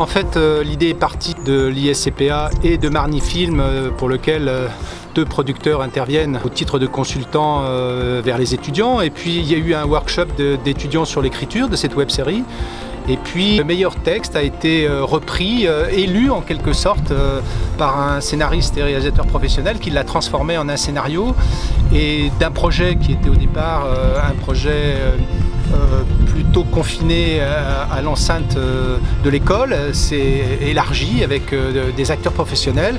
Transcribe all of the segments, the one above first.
En fait, euh, l'idée est partie de l'ISCPA et de Marni Film, euh, pour lequel euh, deux producteurs interviennent au titre de consultants vers les étudiants. Et puis, il y a eu un workshop d'étudiants sur l'écriture de cette web-série. Et puis le meilleur texte a été repris, élu en quelque sorte par un scénariste et réalisateur professionnel qui l'a transformé en un scénario et d'un projet qui était au départ un projet plutôt confiné à, l'enceinte euh, de l'école, c'est élargi avec euh, des acteurs professionnels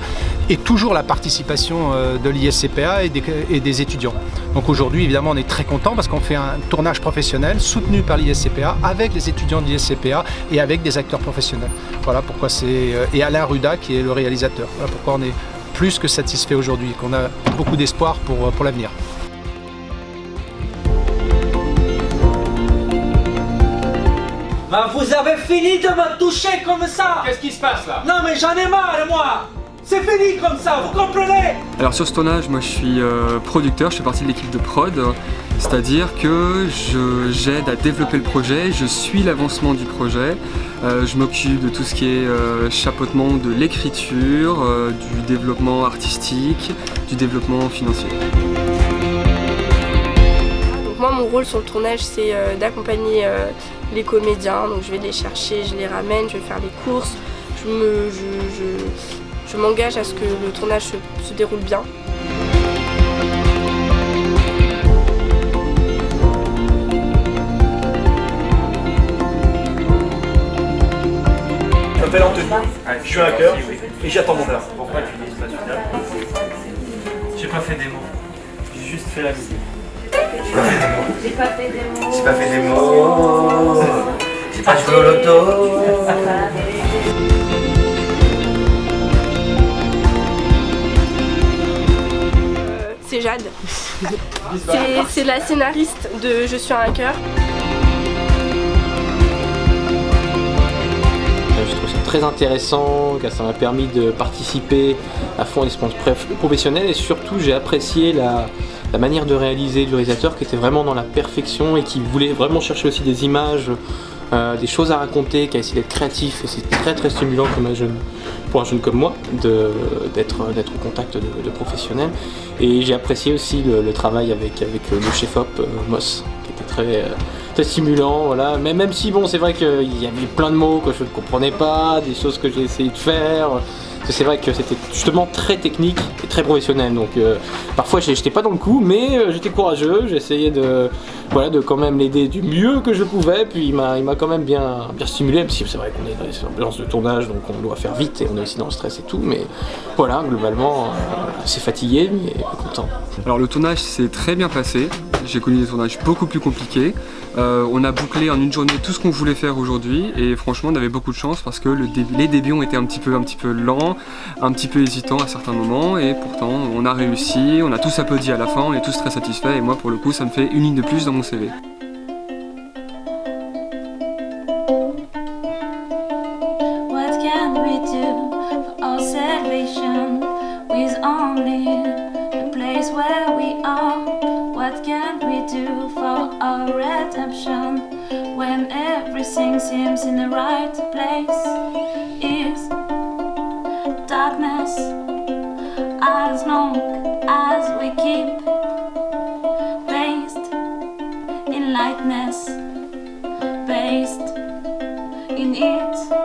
et toujours la participation de l'ISCPA et, des, étudiants. Donc aujourd'hui, évidemment, on est très content parce qu'on fait un tournage professionnel soutenu par l'ISCPA avec les étudiants de l'ISCPA et avec des acteurs professionnels. Voilà pourquoi c'est... Et Alain Ruda qui est le réalisateur. Voilà pourquoi on est plus que satisfait aujourd'hui, qu'on a beaucoup d'espoir pour l'avenir. Ben, vous avez fini de me toucher comme ça. Qu'est-ce qui se passe là? Non mais j'en ai marre moi. C'est fini comme ça, vous comprenez? Alors sur ce tournage, moi je suis euh, producteur, je fais partie de l'équipe de prod, c'est-à-dire que j'aide à développer le projet, je suis l'avancement du projet, euh, je m'occupe de tout ce qui est euh, chapeautement de l'écriture, du développement artistique, du développement financier. Rôle sur le tournage c'est d'accompagner les comédiens, donc je vais les chercher, je les ramène, je vais faire les courses, je m'engage je, à ce que le tournage se, déroule bien. Je m'appelle Anthony, je suis un cœur et j'attends mon heure. Pourquoi tu dis pas celui-là J'ai pas fait des mots, j'ai juste fait la musique. J'ai pas fait des mots. J'ai pas fait des mots. J'ai pas joué au loto. C'est Jade. C'est la scénariste de Je suis un cœur. Je trouve ça très intéressant, car ça m'a permis de participer à fond à l'expérience professionnelle et surtout j'ai apprécié la, la manière de réaliser du réalisateur qui était vraiment dans la perfection et qui voulait vraiment chercher aussi des images, euh, des choses à raconter, qui a essayé d'être créatif et c'est très très stimulant pour un jeune comme moi d'être au contact de, professionnels. Et j'ai apprécié aussi le, travail avec, avec le chef-op euh, Moss qui était très, euh, stimulant. Mais même si bon c'est vrai qu'il y avait plein de mots que je ne comprenais pas, des choses que j'ai essayé de faire c'est vrai que c'était justement très technique et très professionnel. Donc euh, parfois j'étais pas dans le coup, mais euh, j'étais courageux, j'essayais de, voilà, de quand même l'aider du mieux que je pouvais. Puis il m'a quand même bien, bien stimulé, même c'est vrai qu'on est dans les de tournage, donc on doit faire vite et on est aussi dans le stress et tout. Mais voilà, globalement, euh, assez fatigué, mais content. Alors le tournage s'est très bien passé. J'ai connu des tournages beaucoup plus compliqués. Euh, on a bouclé en une journée tout ce qu'on voulait faire aujourd'hui et franchement on avait beaucoup de chance parce que les débuts ont été un petit, peu, un petit peu lents, un petit peu hésitants à certains moments et pourtant on a réussi, on a tous applaudi à la fin, on est tous très satisfaits et moi pour le coup ça me fait une ligne de plus dans mon CV. When everything seems in the right place? Is darkness as long as we keep based in lightness based in it